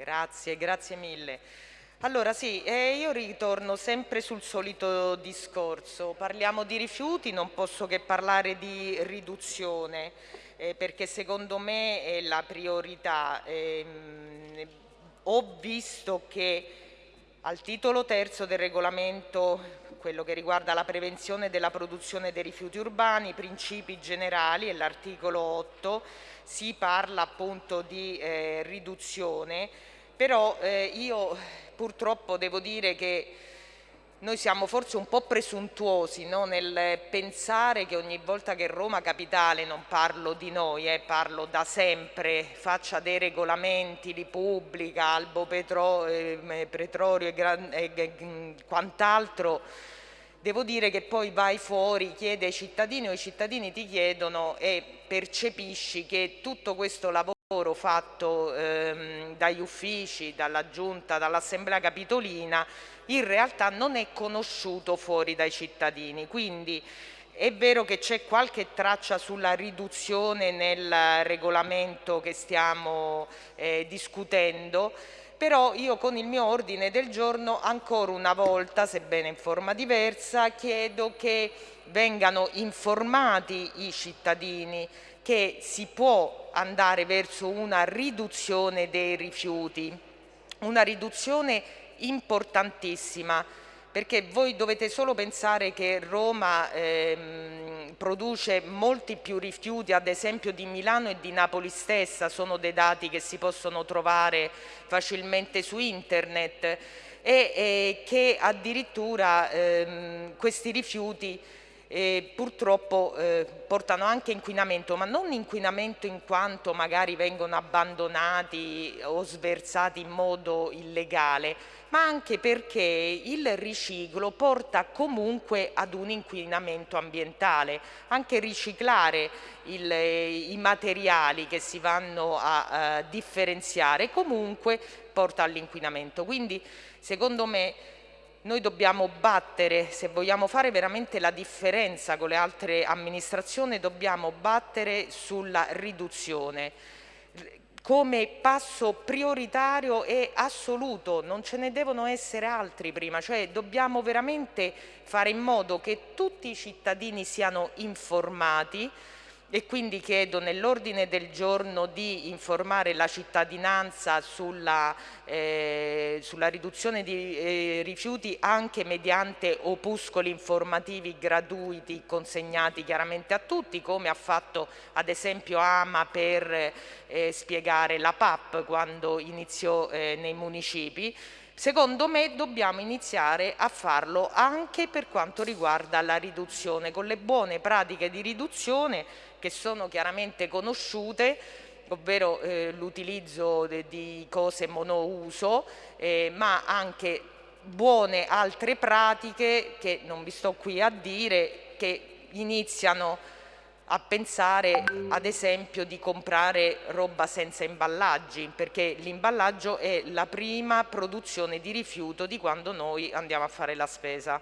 Grazie, grazie mille. Allora sì, eh, io ritorno sempre sul solito discorso. Parliamo di rifiuti, non posso che parlare di riduzione, eh, perché secondo me è la priorità. Eh, ho visto che al titolo terzo del regolamento, quello che riguarda la prevenzione della produzione dei rifiuti urbani, principi generali e l'articolo 8, si parla appunto di eh, riduzione, però eh, io purtroppo devo dire che noi siamo forse un po' presuntuosi no? nel pensare che ogni volta che Roma Capitale, non parlo di noi, eh, parlo da sempre, faccia dei regolamenti, li pubblica, Albo Petro, eh, Petrolio e, e, e quant'altro, devo dire che poi vai fuori, chiede ai cittadini o i cittadini ti chiedono e percepisci che tutto questo lavoro fatto ehm, dagli uffici, dalla giunta, dall'assemblea capitolina in realtà non è conosciuto fuori dai cittadini. Quindi è vero che c'è qualche traccia sulla riduzione nel regolamento che stiamo eh, discutendo però io con il mio ordine del giorno ancora una volta, sebbene in forma diversa, chiedo che vengano informati i cittadini che si può andare verso una riduzione dei rifiuti, una riduzione importantissima perché voi dovete solo pensare che Roma ehm, produce molti più rifiuti ad esempio di Milano e di Napoli stessa, sono dei dati che si possono trovare facilmente su internet e, e che addirittura ehm, questi rifiuti eh, purtroppo eh, portano anche inquinamento, ma non inquinamento in quanto magari vengono abbandonati o sversati in modo illegale, ma anche perché il riciclo porta comunque ad un inquinamento ambientale. Anche riciclare il, i materiali che si vanno a, a differenziare comunque porta all'inquinamento. Quindi secondo me noi dobbiamo battere, se vogliamo fare veramente la differenza con le altre amministrazioni, dobbiamo battere sulla riduzione. Come passo prioritario e assoluto, non ce ne devono essere altri prima, cioè dobbiamo veramente fare in modo che tutti i cittadini siano informati e quindi chiedo nell'ordine del giorno di informare la cittadinanza sulla, eh, sulla riduzione di eh, rifiuti anche mediante opuscoli informativi gratuiti consegnati chiaramente a tutti come ha fatto ad esempio Ama per eh, spiegare la PAP quando iniziò eh, nei municipi Secondo me dobbiamo iniziare a farlo anche per quanto riguarda la riduzione, con le buone pratiche di riduzione che sono chiaramente conosciute ovvero eh, l'utilizzo di cose monouso, eh, ma anche buone altre pratiche che non vi sto qui a dire, che iniziano a pensare ad esempio di comprare roba senza imballaggi perché l'imballaggio è la prima produzione di rifiuto di quando noi andiamo a fare la spesa.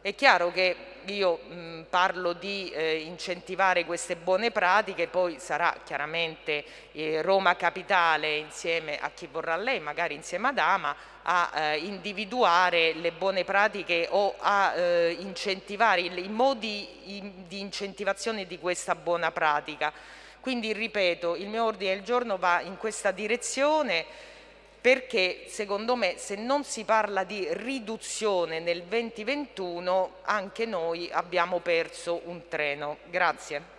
È chiaro che io mh, parlo di eh, incentivare queste buone pratiche, poi sarà chiaramente eh, Roma Capitale insieme a chi vorrà lei, magari insieme ad Ama, a eh, individuare le buone pratiche o a eh, incentivare i modi in, di incentivazione di questa buona pratica. Quindi ripeto, il mio ordine del giorno va in questa direzione perché secondo me se non si parla di riduzione nel 2021 anche noi abbiamo perso un treno. Grazie.